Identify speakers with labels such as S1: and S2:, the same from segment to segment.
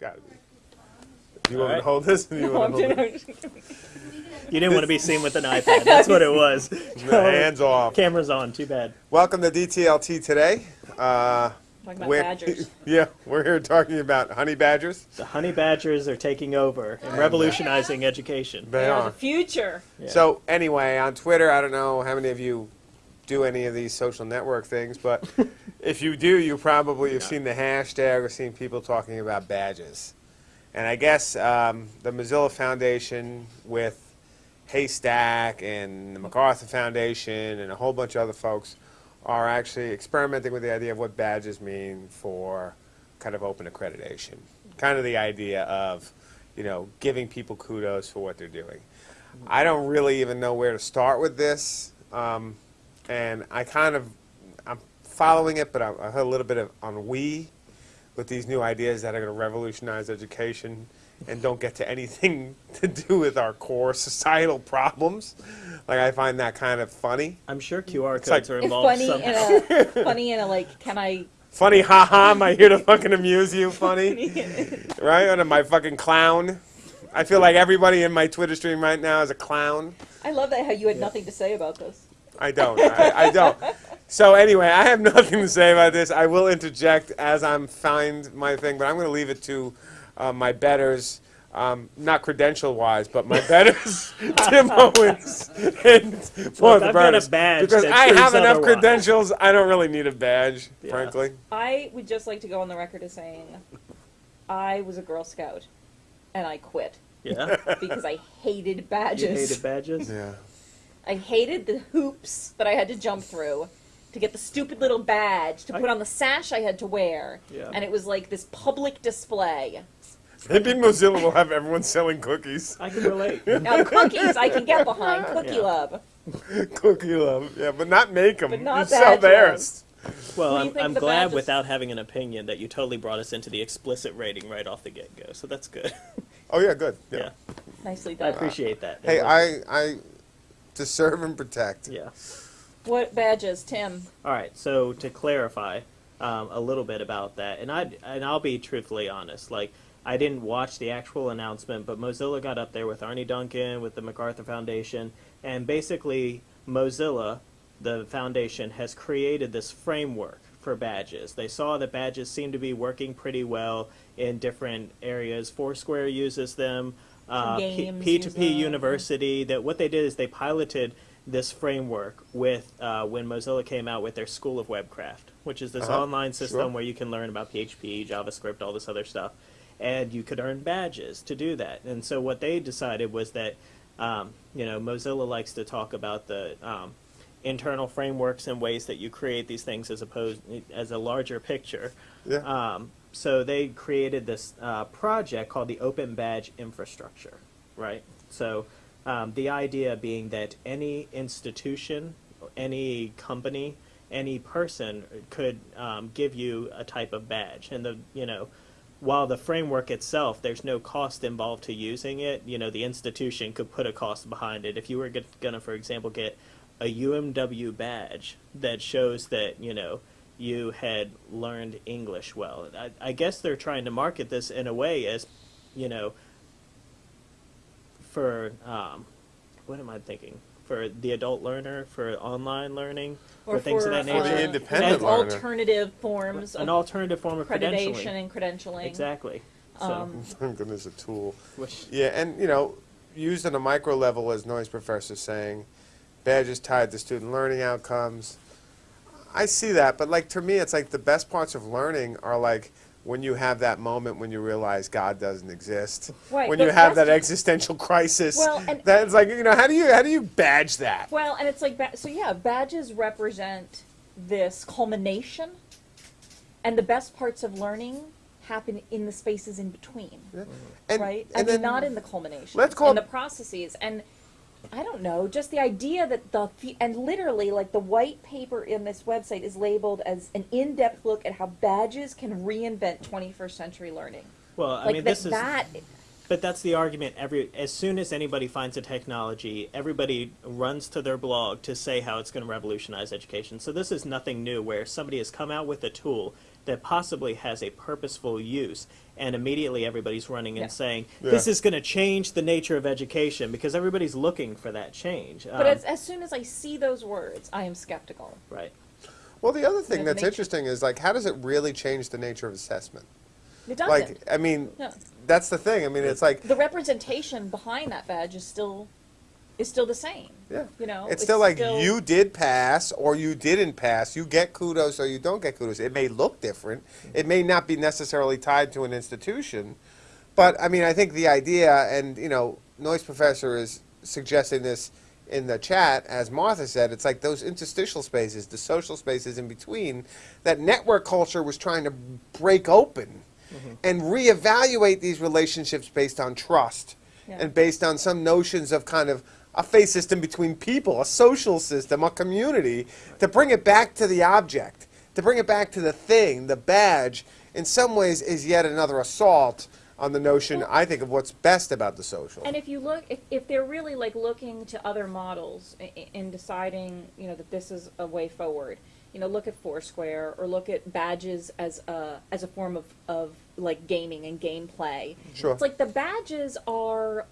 S1: Got to be. Do you want me to hold this? Or you
S2: No, I'm
S1: want to hold
S2: just-
S3: You didn't want to be seen with an iPad. That's what it was.
S1: Hands off.
S3: Camera's on. Too bad.
S1: Welcome to DTLT today. Uh,
S2: Talking about
S1: we're-
S2: badgers.
S1: yeah, we're here talking about honey badgers.
S3: The honey badgers are taking over and revolutionizing education.
S1: They
S2: They are
S1: are.
S2: the future.
S3: Yeah.
S1: So anyway, on Twitter, I don't know how many of you do any of these social network things, but if you do, you probably have seen the hashtag or seen people talking about badges. And I guess um, the Mozilla Foundation with HASTAC and the MacArthur Foundation and a whole bunch of other folks are actually experimenting with the idea of what badges mean for kind of open accreditation. Kind of the idea of, you know, giving people kudos for what they're doing. I don't really even know where to start with this, um, and I kind of I'm following it, but I, I heard a little bit of on we with these new ideas that are going to revolutionize education and don't get to anything to do with our core societal problems. Like I find that kind of funny.
S3: I'm sure QR codes
S1: like-
S3: are
S2: It's
S3: involved
S2: funny
S3: somehow.
S2: in a funny in a like. Can I?
S1: Funny, haha! Am I here to fucking amuse you? Funny, right? And am I fucking clown? I feel like everybody in my Twitter stream right now is a clown.
S2: I love that how you had nothing to say about this.
S1: I don't. I, I don't. So anyway, I have nothing to say about this. I will interject as I'm find my thing, but I'm going to leave it to uh, my betters, um, not credential-wise, but my betters, Tim Owens and Paul
S3: I've got a badge
S1: because
S3: that
S1: I have enough
S3: otherwise.
S1: credentials. I don't really need a badge,
S3: Yeah.
S1: frankly.
S2: I would just like to go on the record as saying, I was a Girl Scout, and I quit
S3: Yeah.
S2: because I hated
S3: You
S2: badges.
S3: hated badges?
S1: Yeah.
S2: I hated the hoops that I had to jump through to get the stupid little badge to
S3: I-
S2: put on the sash I had to wear,
S3: Yeah.
S2: and it was like this public display.
S1: Maybe Mozilla will have everyone selling cookies.
S3: I can relate.
S2: Now cookies I can get behind, cookie
S3: Yeah.
S2: love.
S1: Cookie love, yeah, but not make them.
S2: But not
S1: you sell theirs.
S3: Well,
S2: What do you
S3: I'm, I'm
S2: the
S3: glad
S2: badges-
S3: without having an opinion that you totally brought us into the explicit rating right off the get go. So that's good.
S1: Oh yeah, good. Yeah.
S3: yeah.
S2: Nicely done.
S3: I appreciate that.
S1: Hey, I, I, to serve and protect.
S3: Yeah.
S2: What badges, Tim?
S3: All right. So to clarify um, a little bit about that, and I and I'll be truthfully honest. Like I didn't watch the actual announcement, but Mozilla got up there with Arne Duncan, with the MacArthur Foundation, and basically Mozilla, the foundation, has created this framework for badges. They saw that badges seem to be working pretty well in different areas. Foursquare uses them. Uh, P-
S2: Games
S3: P2P. University. That what they did is they piloted this framework with uh, when Mozilla came out with their School of Webcraft, which is this
S1: Uh-huh,
S3: online system
S1: sure.
S3: where you can learn about PHP, JavaScript, all this other stuff, and you could earn badges to do that. And so what they decided was that um, you know Mozilla likes to talk about the um, internal frameworks and ways that you create these things as opposed as a larger picture.
S1: Yeah.
S3: Um, so they created this uh, project called the Open Badge Infrastructure, right? So um, the idea being that any institution, any company, any person could um, give you a type of badge, and the you know. While the framework itself, there's no cost involved to using it. You know, the institution could put a cost behind it. If you were going to, for example, get a UMW badge that shows that you know you had learned English well. I, I guess they're trying to market this in a way as, you know, for um, what am I thinking? For the adult learner, for online learning,
S2: Or
S3: for things of that
S2: for,
S1: For the
S3: nature.
S2: uh,
S1: independent
S3: as
S1: learner.
S2: alternative forms
S3: An
S2: of
S3: alternative form of
S2: accreditation
S3: credentialing.
S2: and credentialing.
S3: Exactly. So,
S2: Um,
S1: Thank goodness, a tool.
S3: which
S1: Yeah, and you know, used on a micro level, as Noise Professor saying, badges tied to student learning outcomes. I see that, but like to me, it's like the best parts of learning are like when you have that moment when you realize God doesn't exist.
S2: Right,
S1: When you have that existential crisis.
S2: Well, and-
S1: that's like you know, how do you how do you badge that?
S2: Well, and it's like so. Yeah, badges represent this culmination, and the best parts of learning happen in the spaces in between,
S1: And,
S2: right? I
S1: and
S2: mean, not in the culmination.
S1: let's call
S2: in the processes and. I don't know, just the idea that the and literally like the white paper in this website is labeled as an in-depth look at how badges can reinvent 21st century learning.
S3: well, I
S2: like
S3: mean,
S2: that,
S3: this is
S2: that
S3: But that's the argument. Every as soon as anybody finds a technology, everybody runs to their blog to say how it's going to revolutionize education. So this is nothing new. Where somebody has come out with a tool that possibly has a purposeful use. And immediately everybody's running
S2: Yeah.
S3: and saying,
S1: Yeah.
S3: this is going to change the nature of education because everybody's looking for that change.
S2: But
S3: Um,
S2: as, as soon as I see those words, I am skeptical.
S3: right.
S1: Well, the other thing
S2: Yeah,
S1: that's
S2: nature.
S1: interesting is like, how does it really change the nature of assessment?
S2: It doesn't.
S1: Like, I mean,
S2: No.
S1: that's the thing. I mean, it's like,
S2: the representation behind that badge is still is still the same.
S1: yeah,
S2: You know,
S1: it's still like
S2: still-
S1: you did pass or you didn't pass. You get kudos or you don't get kudos. It may look different. Mm-hmm. It may not be necessarily tied to an institution, but I mean, I think the idea, and you know, Noise Professor is suggesting this in the chat, as Martha said, it's like those interstitial spaces, the social spaces in between, that network culture was trying to break open mm-hmm. and reevaluate these relationships based on trust
S2: Yeah.
S1: and based on some notions of kind of a face system between people, a social system, a community, to bring it back to the object, to bring it back to the thing, the badge, in some ways is yet another assault on the notion, I think, of what's best about the social.
S2: And if you look, if, if they're really like looking to other models in, in deciding, you know, that this is a way forward, you know, look at Foursquare or look at badges as a as a form of, of like gaming and gameplay.
S1: Sure.
S2: It's like the badges are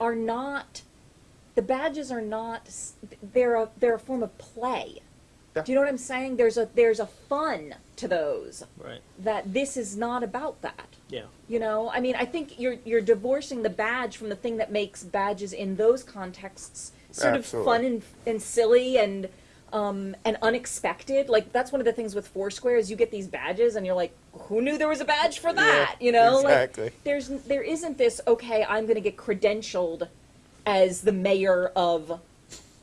S2: are not the badges are not they're a they're a form of play.
S1: Yeah.
S2: Do you know what I'm saying? There's a there's a fun to those
S3: Right.
S2: that this is not about that.
S3: Yeah.
S2: You know, I mean, I think you're you're divorcing the badge from the thing that makes badges in those contexts sort
S1: Absolutely.
S2: of fun and, and silly and um, and unexpected. Like that's one of the things with Foursquare is you get these badges and you're like, who knew there was a badge for that? you know,
S1: exactly.
S2: like there's there isn't this okay, I'm going to get credentialed as the mayor of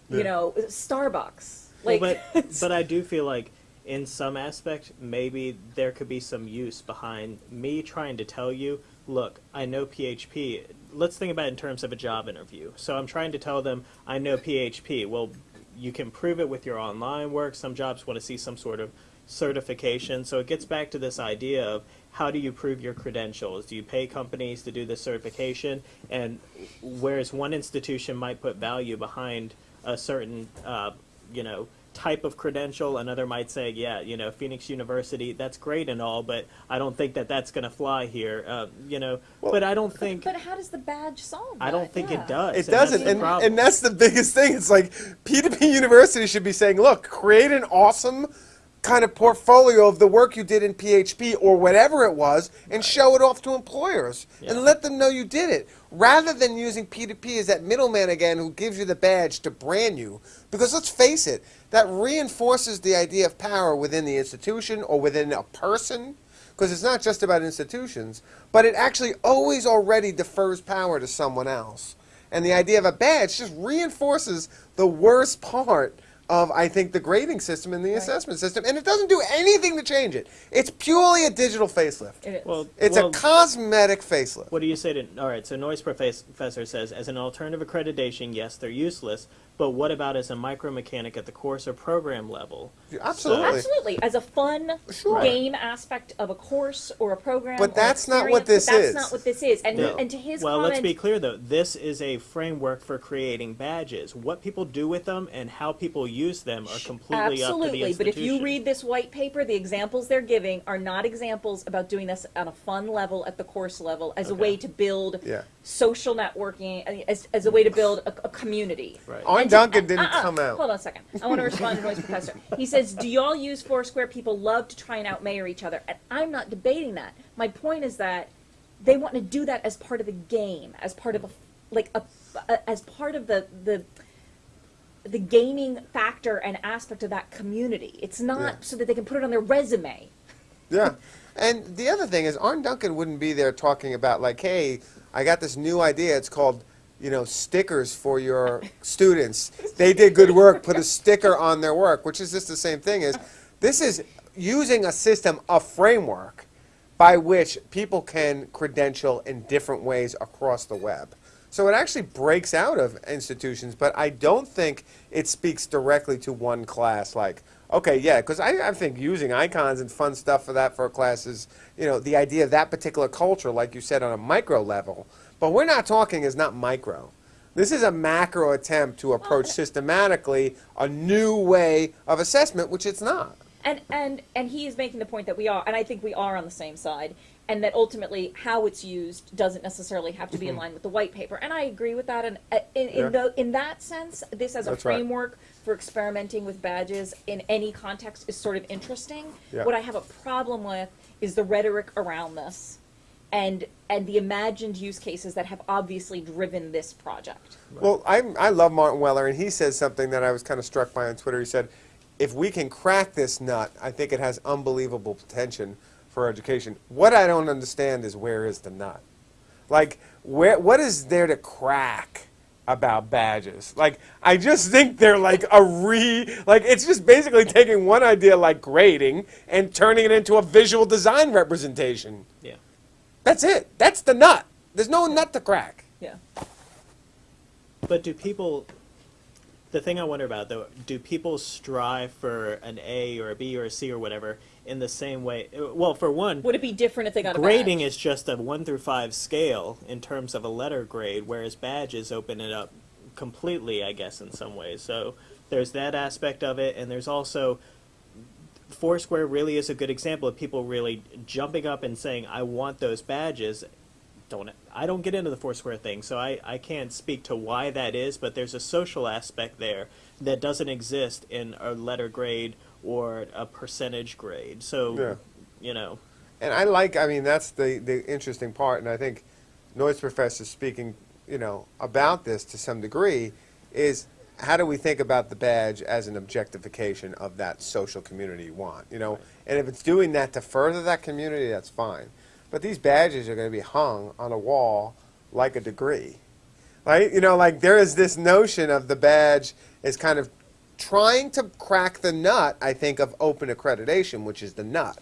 S2: you
S1: Yeah.
S2: know Starbucks. Like,
S3: well, but but I do feel like in some aspect maybe there could be some use behind me trying to tell you, look, I know PHP. Let's think about it in terms of a job interview. So I'm trying to tell them I know PHP. Well, you can prove it with your online work. Some jobs want to see some sort of certification. So it gets back to this idea of how do you prove your credentials? Do you pay companies to do the certification? And whereas one institution might put value behind a certain, uh, you know, type of credential, another might say, yeah, you know, Phoenix University, that's great and all, but I don't think that that's going to fly here. Uh, you know, but I don't think.
S2: but how does the badge solve that?
S3: I don't think
S2: Yeah.
S3: it does.
S1: It
S3: and
S1: doesn't,
S3: the
S1: and,
S3: problem.
S1: and that's the biggest thing. It's like P2P University should be saying, look, create an awesome kind of portfolio of the work you did in PHP or whatever it was and show it off to employers
S3: Yeah.
S1: and let them know you did it rather than using P2P as that middleman again who gives you the badge to brand you. Because let's face it, that reinforces the idea of power within the institution or within a person because it's not just about institutions, but it actually always already defers power to someone else. And the idea of a badge just reinforces the worst part of, I think, the grading system and the
S2: Right.
S1: assessment system, and it doesn't do anything to change it. It's purely a digital facelift.
S2: It is.
S3: well,
S1: It's
S3: well,
S1: a cosmetic facelift.
S3: What do you say to? All right, so noise professor says as an alternative accreditation, yes, they're useless. But what about as a micromechanic at the course or program level?
S1: Absolutely.
S2: Absolutely, as a fun
S1: Sure.
S2: game aspect of a course or a program.
S1: But that's not what this
S2: but that's
S1: is.
S2: not what this is. And
S3: No.
S2: and to his
S3: well,
S2: comment,
S3: let's be clear though. This is a framework for creating badges. What people do with them and how people use them are completely up to the
S2: absolutely. But if you read this white paper, the examples they're giving are not examples about doing this on a fun level at the course level as a way to build
S1: Yeah.
S2: social networking, as, as a way to build a, a community.
S3: Right.
S1: On
S2: And to-
S1: Duncan uh, didn't
S2: uh-uh,
S1: come out.
S2: Hold on a second. I want to respond to Noise Professor. He says, "Do y'all use Foursquare? People love to try and outmayor each other." And I'm not debating that. My point is that they want to do that as part of the game, as part of a like a, a as part of the the the gaming factor and aspect of that community. It's not
S1: Yeah.
S2: so that they can put it on their resume.
S1: Yeah. And the other thing is, Arne Duncan wouldn't be there talking about, like, hey, I got this new idea. It's called, you know, stickers for your students. They did good work, put a sticker on their work, which is just the same thing as this is using a system, a framework by which people can credential in different ways across the web. So it actually breaks out of institutions, but I don't think it speaks directly to one class. Like, okay, yeah, because I, I think using icons and fun stuff for that for a class is, you know, the idea of that particular culture, like you said, on a micro level. But we're not talking is not micro. This is a macro attempt to approach systematically a new way of assessment, which it's not.
S2: And and and he is making the point that we are, and I think we are on the same side, and that ultimately how it's used doesn't necessarily have to be in line with the white paper. And I agree with that. And uh, in
S1: Mm-hmm. Yeah.
S2: the, in that sense, this as a
S1: That's right.
S2: framework for experimenting with badges in any context is sort of interesting.
S1: Yeah.
S2: What I have a problem with is the rhetoric around this, and and the imagined use cases that have obviously driven this project.
S1: Well, I, I love Martin Weller, and he says something that I was kind of struck by on Twitter. He said, if we can crack this nut, I think it has unbelievable potential for education. What I don't understand is where is the nut? Like, where, what is there to crack about badges? Like, I just think they're like a re, like, it's just basically taking one idea like grading and turning it into a visual design representation.
S3: Yeah.
S1: That's it. That's the nut. There's no nut to crack.
S2: Yeah.
S3: But do people? The thing I wonder about though, do people strive for an A or a B or a C or whatever in the same way? Well, for one,
S2: Would it be different if they got a
S3: grading
S2: badge?
S3: is just a one through five scale in terms of a letter grade, whereas badges open it up completely, I guess, in some ways. So there's that aspect of it, and there's also Foursquare really is a good example of people really jumping up and saying, "I want those badges." Don't I don't get into the Foursquare thing, so I, I can't speak to why that is. But there's a social aspect there that doesn't exist in a letter grade or a percentage grade. So
S1: Yeah.
S3: you know.
S1: And I like, I mean, that's the, the interesting part, and I think Noise Professor speaking, you know, about this to some degree, is how do we think about the badge as an objectification of that social community you want, you know? And if it's doing that to further that community, that's fine. But these badges are going to be hung on a wall like a degree, right? You know, like there is this notion of the badge is kind of trying to crack the nut, I think, of open accreditation, which is the nut.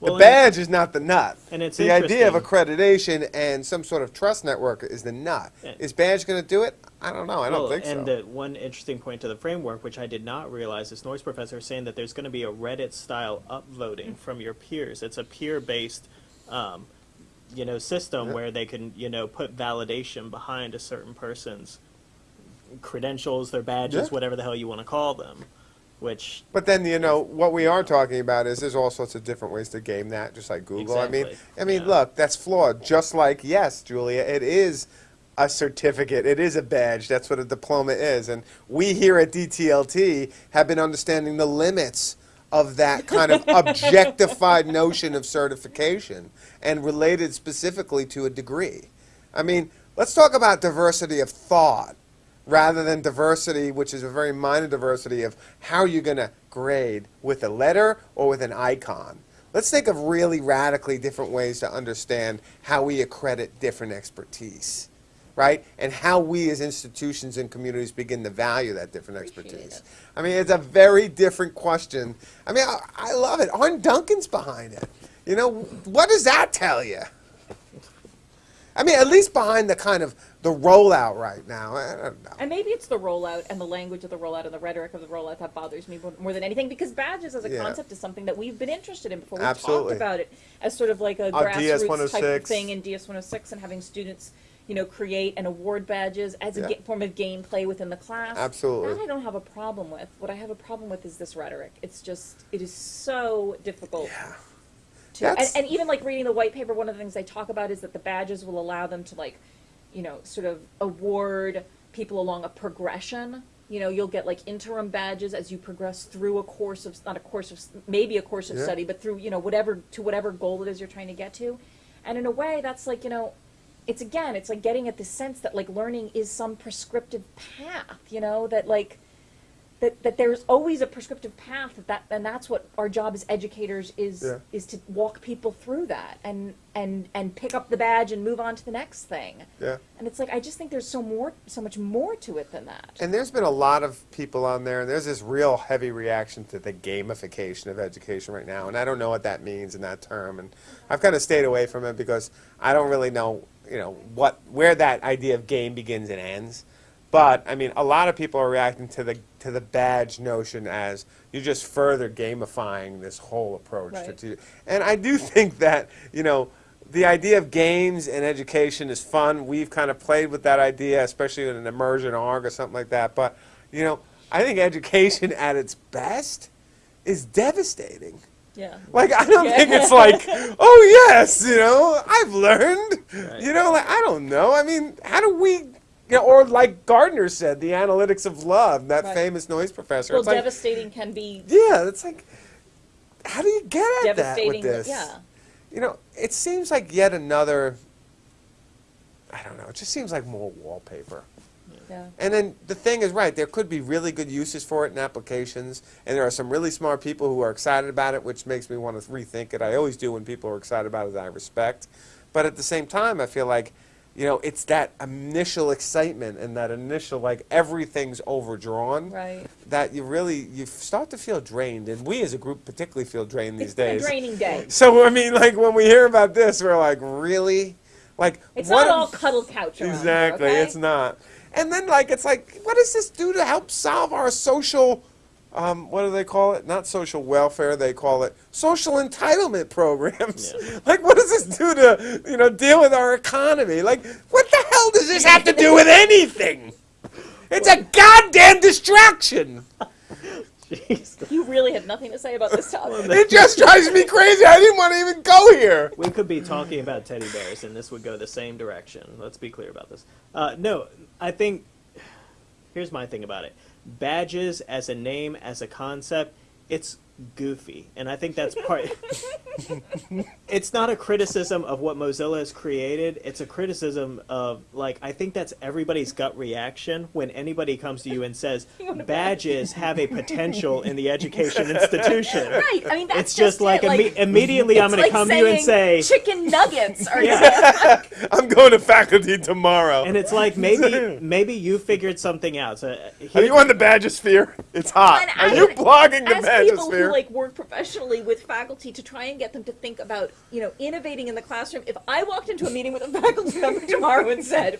S3: Well,
S1: the badge is not the nut.
S3: And it's
S1: the idea of accreditation and some sort of trust network is the nut.
S3: Yeah.
S1: Is badge going to do it? I don't know. I don't
S3: Well,
S1: think
S3: and
S1: so.
S3: uh, one interesting point to the framework, which I did not realize, this noise professor saying that there's going to be a Reddit-style upvoting from your peers. It's a peer-based, um, you know, system
S1: Yeah.
S3: where they can, you know, put validation behind a certain person's credentials, their badges,
S1: Yeah.
S3: whatever the hell you want to call them. Which
S1: but then you know what we are talking about is there's all sorts of different ways to game that, just like Google. I mean, I mean,
S3: Yeah.
S1: look, that's flawed. Just like yes, Julia, it is a certificate. It is a badge. That's what a diploma is. And we here at DTLT have been understanding the limits of that kind of objectified notion of certification and related specifically to a degree. I mean, let's talk about diversity of thought rather than diversity, which is a very minor diversity of how you're going to grade with a letter or with an icon. Let's think of really radically different ways to understand how we accredit different expertise, right? And how we as institutions and communities begin to value that different
S2: Appreciate
S1: expertise.
S2: it.
S1: I mean, it's a very different question. I mean, I, I love it. Arne Duncan's behind it. You know, what does that tell you? I mean, at least behind the kind of the rollout right now. I don't know.
S2: And maybe it's the rollout and the language of the rollout and the rhetoric of the rollout that bothers me more- than anything because badges as a
S1: Yeah.
S2: concept is something that we've been interested in before. We've
S1: Absolutely.
S2: talked about it as sort of like a grassroots type of
S1: oh
S2: thing in DS-106 and having students, you know, create and award badges as a
S1: Yeah.
S2: form of gameplay within the class.
S1: Absolutely.
S2: That I don't have a problem with. What I have a problem with is this rhetoric. It's just, it is so difficult
S1: Yeah.
S2: to and, and even like reading the white paper one of the things they talk about is that the badges will allow them to like you know sort of award people along a progression you know you'll get like interim badges as you progress through a course of not a course of maybe a course of
S1: Yeah.
S2: study but through you know whatever to whatever goal it is you're trying to get to and in a way that's like you know it's again it's like getting at the sense that like learning is some prescriptive path you know that like that, that there's always a prescriptive path that, that and that's what our job as educators is
S1: Yeah.
S2: is to walk people through that and and and pick up the badge and move on to the next thing
S1: Yeah.
S2: and it's like i just think there's so more so much more to it than that
S1: And there's been a lot of people on there, and there's this real heavy reaction to the gamification of education right now. And I don't know what that means in that term. And I've kind of stayed away from it because I don't really know, you know, what where that idea of game begins and ends. But I mean, a lot of people are reacting to the to the badge notion as you're just further gamifying this whole approach to,
S2: Right.
S1: to and I do think that you know the idea of games and education is fun. We've kind of played with that idea, especially in an immersion org or something like that. But you know, I think education at its best is devastating.
S2: Yeah.
S1: Like I don't
S2: Yeah.
S1: think it's like, oh yes, you know, I've learned.
S3: Right.
S1: You know, like I don't know. I mean, how do we? You know, or like Gardner said, the analytics of love, that
S2: Right.
S1: famous noise professor.
S2: Well,
S1: it's like,
S2: devastating can be
S1: yeah, it's like, how do you get at that
S2: devastating.
S1: with this?
S2: Yeah.
S1: You know, it seems like yet another. I don't know. It just seems like more wallpaper.
S2: Yeah.
S1: And then the thing is, right, there could be really good uses for it in applications, and there are some really smart people who are excited about it, which makes me want to rethink it. I always do when people are excited about it, I respect. But at the same time, I feel like, you know, it's that initial excitement and that initial, like, everything's overdrawn
S2: Right.
S1: that you really, you start to feel drained. And we as a group particularly feel drained these
S2: It's
S1: days.
S2: draining day.
S1: So, I mean, like, when we hear about this, we're like, really? Like,
S2: It's
S1: what
S2: not all cuddle couch
S1: Exactly,
S2: okay?
S1: it's not. And then, like, it's like, what does this do to help solve our social, um, what do they call it? Not social welfare, they call it social entitlement programs.
S3: Yeah.
S1: Like, what does this do to, you know, deal with our economy? Like, what the hell does this have to do with anything? It's a goddamn distraction.
S3: Jeez.
S2: You really have nothing to say about this topic.
S1: It just drives me crazy. I didn't want to even go here.
S3: We could be talking about teddy bears, and this would go the same direction. Let's be clear about this. Uh, no, I think here's my thing about it: badges as a name, as a concept, it's goofy, and I think that's part. it's not a criticism of what Mozilla has created. It's a criticism of like I think that's everybody's gut reaction when anybody comes to you and says
S2: You want a badge?
S3: badges have a potential in the education institution.
S2: Right. I mean, that's
S3: It's just
S2: it,
S3: like,
S2: like
S3: imme- immediately I'm going
S2: like
S3: to come to you and say,
S2: chicken nuggets are
S1: I'm going to faculty tomorrow.
S3: and it's like maybe maybe you figured something out. So uh,
S1: Are you on the Badgosphere? It's hot. Are
S2: I
S1: you blogging the
S2: as people like work professionally with faculty to try and get them to think about you know innovating in the classroom if i walked into a meeting with a faculty member tomorrow and said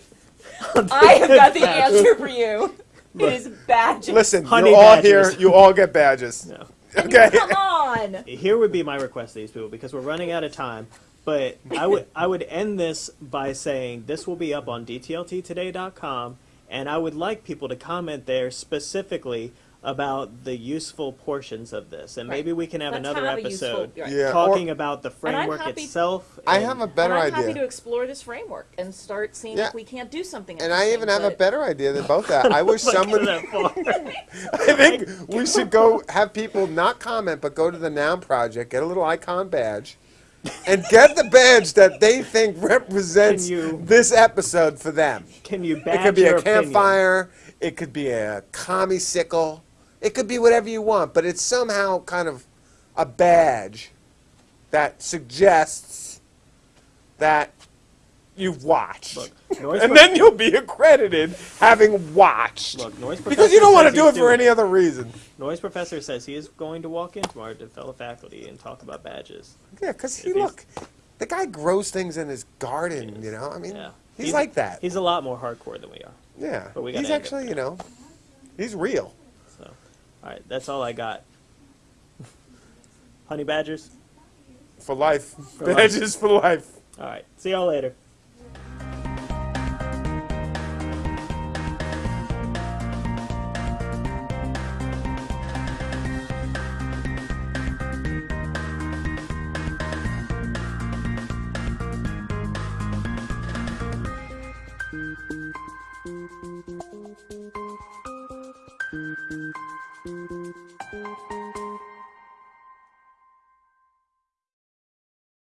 S2: i have got the answer for you it is badges
S1: Listen,
S3: Honey
S1: you're all
S3: badgers.
S1: here. You all get badges.
S3: no.
S1: Okay.
S2: come on
S3: here would be my request to these people because we're running out of time. But I would I would end this by saying this will be up on dtlttoday.com, and I would like people to comment there specifically about the useful portions of this, and
S2: Right.
S3: maybe we can have
S2: Let's
S3: another
S2: have a useful-
S3: episode
S2: right.
S1: Yeah.
S3: talking
S1: or-
S3: about the
S2: And I'm
S3: framework
S2: happy-
S3: itself.
S1: I have a better
S2: and i'm
S1: idea.
S2: happy to explore this framework and start seeing
S1: Yeah.
S2: if we can't do something
S1: and I even have a better idea than both that. I wish
S3: Look
S1: someone.
S3: that far.
S1: I think we should go have people not comment, but go to the Noun Project, get a little icon badge, and get the badge that they think represents
S3: you-
S1: this episode for them.
S3: Can you badge It
S1: could be
S3: your
S1: a
S3: opinion?
S1: campfire. It could be a commie sickle. It could be whatever you want, but it's somehow kind of a badge that suggests that you've watched.
S3: Look,
S1: and then you'll be accredited having watched.
S3: Look, Noise
S1: because you don't want to do it for any other reason.
S3: Noise Professor says he is going to walk in tomorrow to fellow faculty and talk about badges.
S1: Yeah, because he look, the guy grows things in his garden. You know, I mean,
S3: Yeah.
S1: he's, like that.
S3: He's a lot more hardcore than we are.
S1: yeah,
S3: but we
S1: he's actually, you know, he's real.
S3: So, all right, that's all I got. Honey badgers.
S1: For life,
S3: life.
S1: badges for life.
S3: All right, see y'all later.